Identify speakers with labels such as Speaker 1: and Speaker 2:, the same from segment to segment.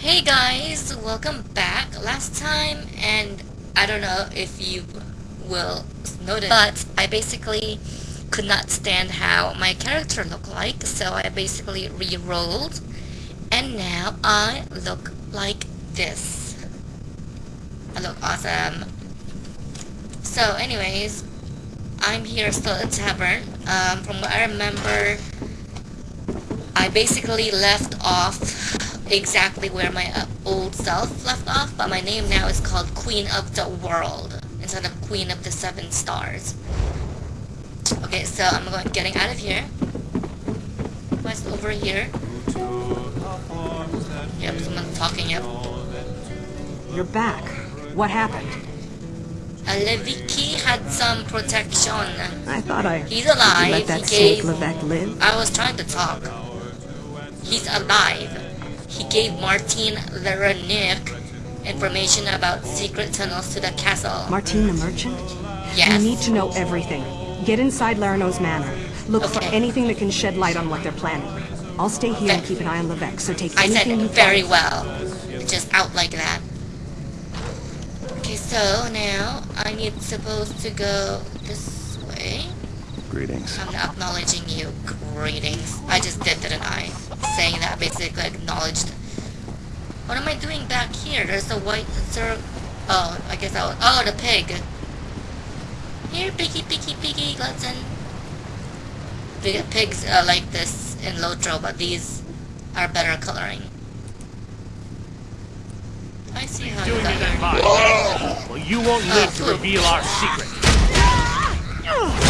Speaker 1: Hey guys, welcome back. Last time, and I don't know if you will notice, but I basically could not stand how my character looked like, so I basically re-rolled, and now I look like this. I look awesome. So anyways, I'm here still in Tavern. Um, from what I remember, I basically left off exactly where my uh, old self left off, but my name now is called Queen of the World instead of Queen of the Seven Stars. Okay, so I'm going getting out of here. What's over here? Yep, someone's talking. Yep.
Speaker 2: You're back. What happened?
Speaker 1: Levicki had some protection.
Speaker 2: I thought I
Speaker 1: He's alive.
Speaker 2: let that
Speaker 1: he gave.
Speaker 2: Levesque live.
Speaker 1: I was trying to talk. He's alive. He gave Martin Leronic information about secret tunnels to the castle.
Speaker 2: Martin the merchant?
Speaker 1: Yes.
Speaker 2: You need to know everything. Get inside Larano's manor. Look for anything that can shed light on what they're planning. I'll stay here and keep an eye on Levesque, so take
Speaker 1: I said
Speaker 2: anything you
Speaker 1: very
Speaker 2: find.
Speaker 1: well. Just out like that. Okay, so now I need supposed to go this way.
Speaker 3: Greetings.
Speaker 1: I'm not acknowledging you. Greetings. I just did, didn't I? Saying that basically acknowledged. What am I doing back here? There's a white circle. Oh, I guess I was. Oh, the pig. Here, piggy, piggy, piggy, listen. Big pigs are like this in Lotro, but these are better coloring. I see how you
Speaker 4: doing
Speaker 1: got
Speaker 4: me that
Speaker 1: here.
Speaker 4: Well, you won't live to
Speaker 1: Oh.
Speaker 4: reveal our secret.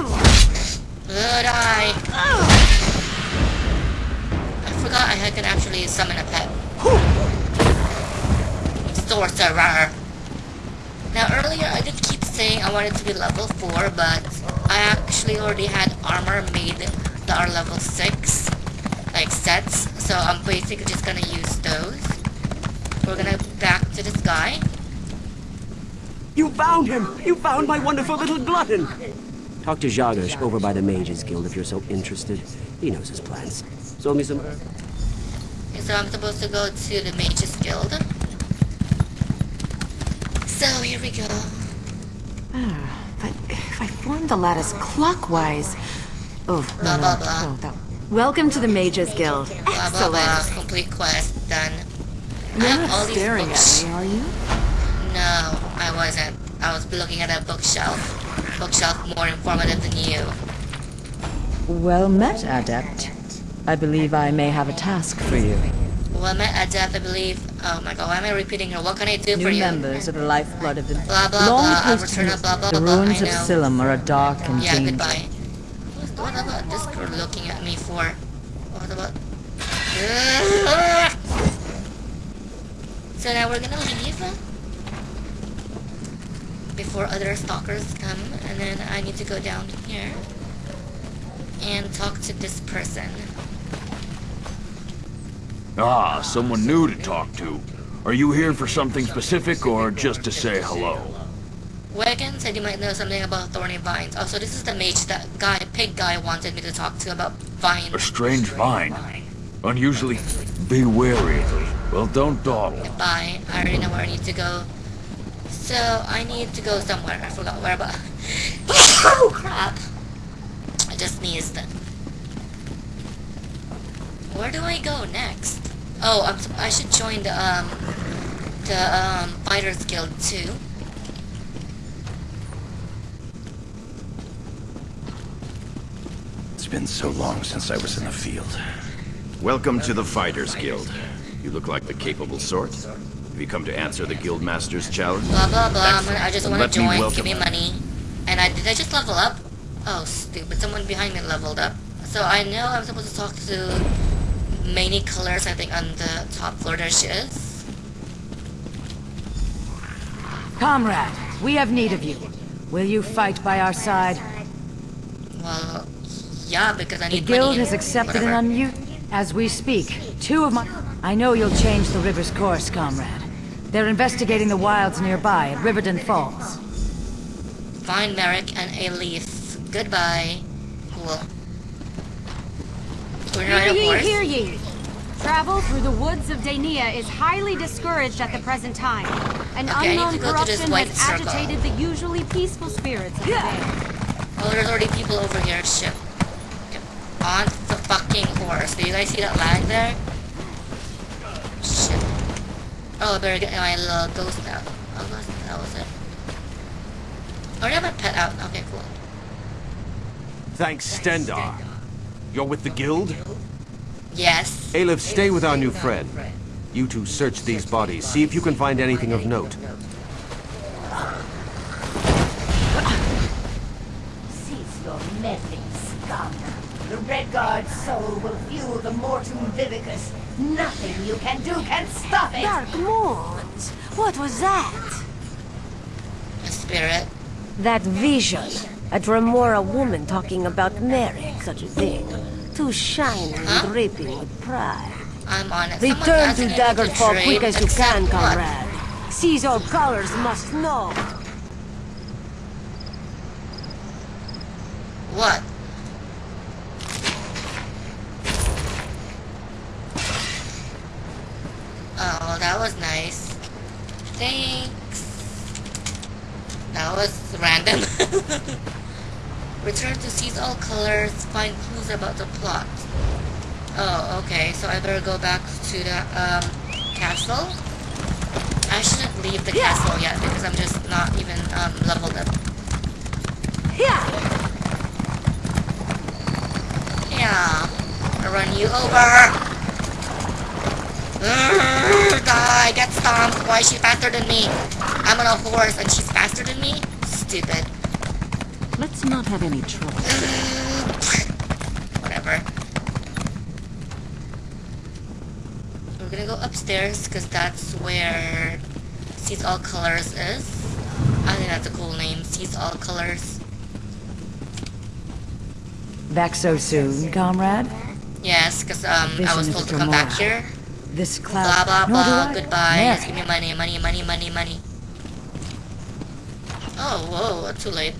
Speaker 1: Good eye. I forgot I had- can actually summon a pet. Sorcerer. Now earlier I did keep saying I wanted to be level 4, but I actually already had armor made that are level 6, like sets, so I'm basically just gonna use those. We're gonna back to this guy.
Speaker 5: You found him! You found my wonderful little glutton!
Speaker 6: Talk to Jagosh over by the Mages Guild if you're so interested. He knows his plans. Sold me some...
Speaker 1: Okay, so I'm supposed to go to the Mages Guild. So here we go.
Speaker 7: Ah, But if I form the lattice clockwise... Oh,
Speaker 1: Blah,
Speaker 7: no,
Speaker 1: blah, blah.
Speaker 7: That... Welcome to the Mages Guild.
Speaker 1: Blah blah blah. Complete quest done. I
Speaker 7: You're
Speaker 1: have
Speaker 7: not
Speaker 1: all these
Speaker 7: staring
Speaker 1: books.
Speaker 7: at me, are you?
Speaker 1: No, I wasn't. I was looking at a bookshelf. Bookshelf more informative than you.
Speaker 8: Well met, Adept. I believe I may have a task for you.
Speaker 1: Well, met Adept, I believe. Oh my god, why am I repeating her? What can I do
Speaker 8: New
Speaker 1: for you?
Speaker 8: New members of the lifeblood of the...
Speaker 1: Blah, blah,
Speaker 8: Long
Speaker 1: blah. I'll
Speaker 8: post
Speaker 1: return a
Speaker 8: haste.
Speaker 1: blah, blah,
Speaker 8: The ruins of. Silim are a dark and
Speaker 1: Yeah,
Speaker 8: dangerous...
Speaker 1: goodbye. What about this girl looking at me for? What about... So now we're gonna leave before other stalkers come, and then I need to go down here and talk to this person.
Speaker 3: Ah, someone new to talk to. Are you here for something specific or just to say hello?
Speaker 1: Wagon said you might know something about thorny vines. Oh, so this is the mage that guy, pig guy, wanted me to talk to about vines.
Speaker 3: A strange vine. Unusually, be wary. Well, don't dawdle.
Speaker 1: Goodbye. I already know where I need to go. So, I need to go somewhere. I forgot where, but... oh, crap. I just sneezed. Where do I go next? Oh, I'm, I should join the, um... The, um, Fighters Guild, too.
Speaker 9: It's been so long since I was in the field. Welcome to the Fighters Guild. You look like the capable sort. Have you come to answer the Guildmaster's challenge?
Speaker 1: Blah, blah, blah. I'm I just want to
Speaker 9: let me
Speaker 1: join.
Speaker 9: welcome
Speaker 1: Give me money. And I... Did I just level up? Oh, stupid. Someone behind me leveled up. So, I know I'm supposed to talk to... Many colors, I think, on the top floor. There she is.
Speaker 8: Comrade, we have need of you. Will you fight by our side?
Speaker 1: Well, yeah, because I need
Speaker 8: The
Speaker 1: need
Speaker 8: guild
Speaker 1: money.
Speaker 8: has accepted
Speaker 1: Whatever.
Speaker 8: an unmute. As we speak, two of my... I know you'll change the river's course, comrade. They're investigating the wilds nearby at Riverden Falls.
Speaker 1: Find Merrick and leaf. Goodbye. Cool. We're not
Speaker 7: Hear ye, hear ye!
Speaker 10: Travel through the woods of Daenia is highly discouraged at the present time. An
Speaker 1: Okay,
Speaker 10: unknown corruption has
Speaker 1: circle.
Speaker 10: agitated the usually peaceful spirits of the day.
Speaker 1: Oh, there's already people over here. Shit. On the fucking horse. Do you guys see that lag there? Shit. Oh, oh, I better get my little ghost out. Oh, that that was it. I already have my pet out. Okay, cool.
Speaker 11: Thanks, Stendarr. You're with the guild?
Speaker 1: Yes.
Speaker 11: Aelif, stay with our new friend. You two search these bodies. See if you can find anything of note.
Speaker 12: Cease your meddling, scum. The Red Guard's soul will fuel the Mortuum Vivicus. Nothing you can do can stop it!
Speaker 7: Dark Moons. What was that?
Speaker 1: A spirit.
Speaker 13: That vision. A Dremora woman talking about Mary, such a thing. Too shining and dripping with pride.
Speaker 1: I'm on it. Someone
Speaker 13: Return to
Speaker 1: me
Speaker 13: Daggerfall quick as you can,
Speaker 1: what?
Speaker 13: comrade. Sees All Colors must know.
Speaker 1: What? Oh, that was nice. Thanks. That was random. Return to Sees All Colors, find clues about the plot. Oh, okay, so I better go back to the um, castle. I shouldn't leave the castle yet because I'm just not even um, leveled up. Yeah, I'll run you over. Urgh, die, get stomped. Why is she faster than me? I'm on a horse and she's faster than me? Stupid.
Speaker 2: Let's not have any trouble.
Speaker 1: Whatever. We're gonna go upstairs because that's where Sees All Colors is. I think that's a cool name. Sees All Colors.
Speaker 8: Back so soon, comrade?
Speaker 1: Yes, because um, I was told to come back here.
Speaker 8: This
Speaker 1: Blah
Speaker 8: cloud.
Speaker 1: blah
Speaker 8: Nor
Speaker 1: blah.
Speaker 8: I.
Speaker 1: Goodbye.
Speaker 8: Mary.
Speaker 1: Just give me money, money, money, money, money. Oh, whoa, too late.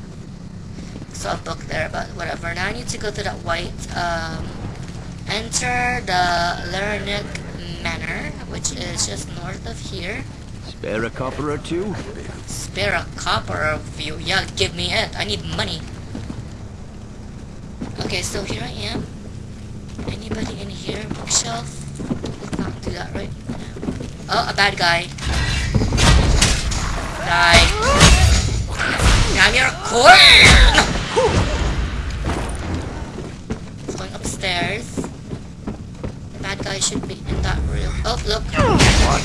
Speaker 1: Saw a book there, but whatever. Now I need to go to that white, um, enter the Lernick Manor, which is just north of here.
Speaker 9: Spare a copper or two?
Speaker 1: Spare a copper of you. Yeah, give me it. I need money. Okay, so here I am. Anybody in here? Bookshelf? Do that right. Oh, a bad guy. Die. Now you're! It's going upstairs. The bad guy should be in that room. Oh, look. What?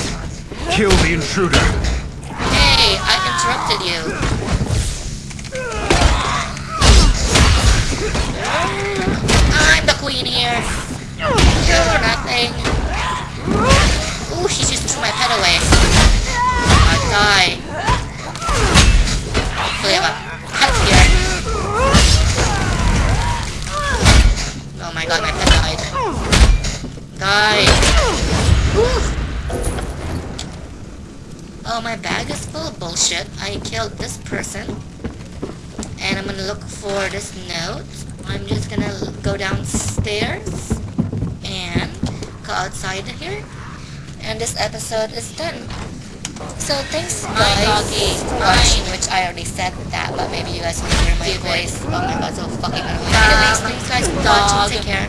Speaker 3: Kill the intruder.
Speaker 1: Threw my pet away. I die. Hopefully I have a pet here. Oh my god, my pet died. Die. Oh, my bag is full of bullshit. I killed this person. And I'm gonna look for this note. I'm just gonna go downstairs and go outside here. And this episode is done. So thanks guys for watching, which I already said that, but maybe you guys can hear my voice. Oh my god, so fucking annoying. Anyways, thanks guys for watching. Take care.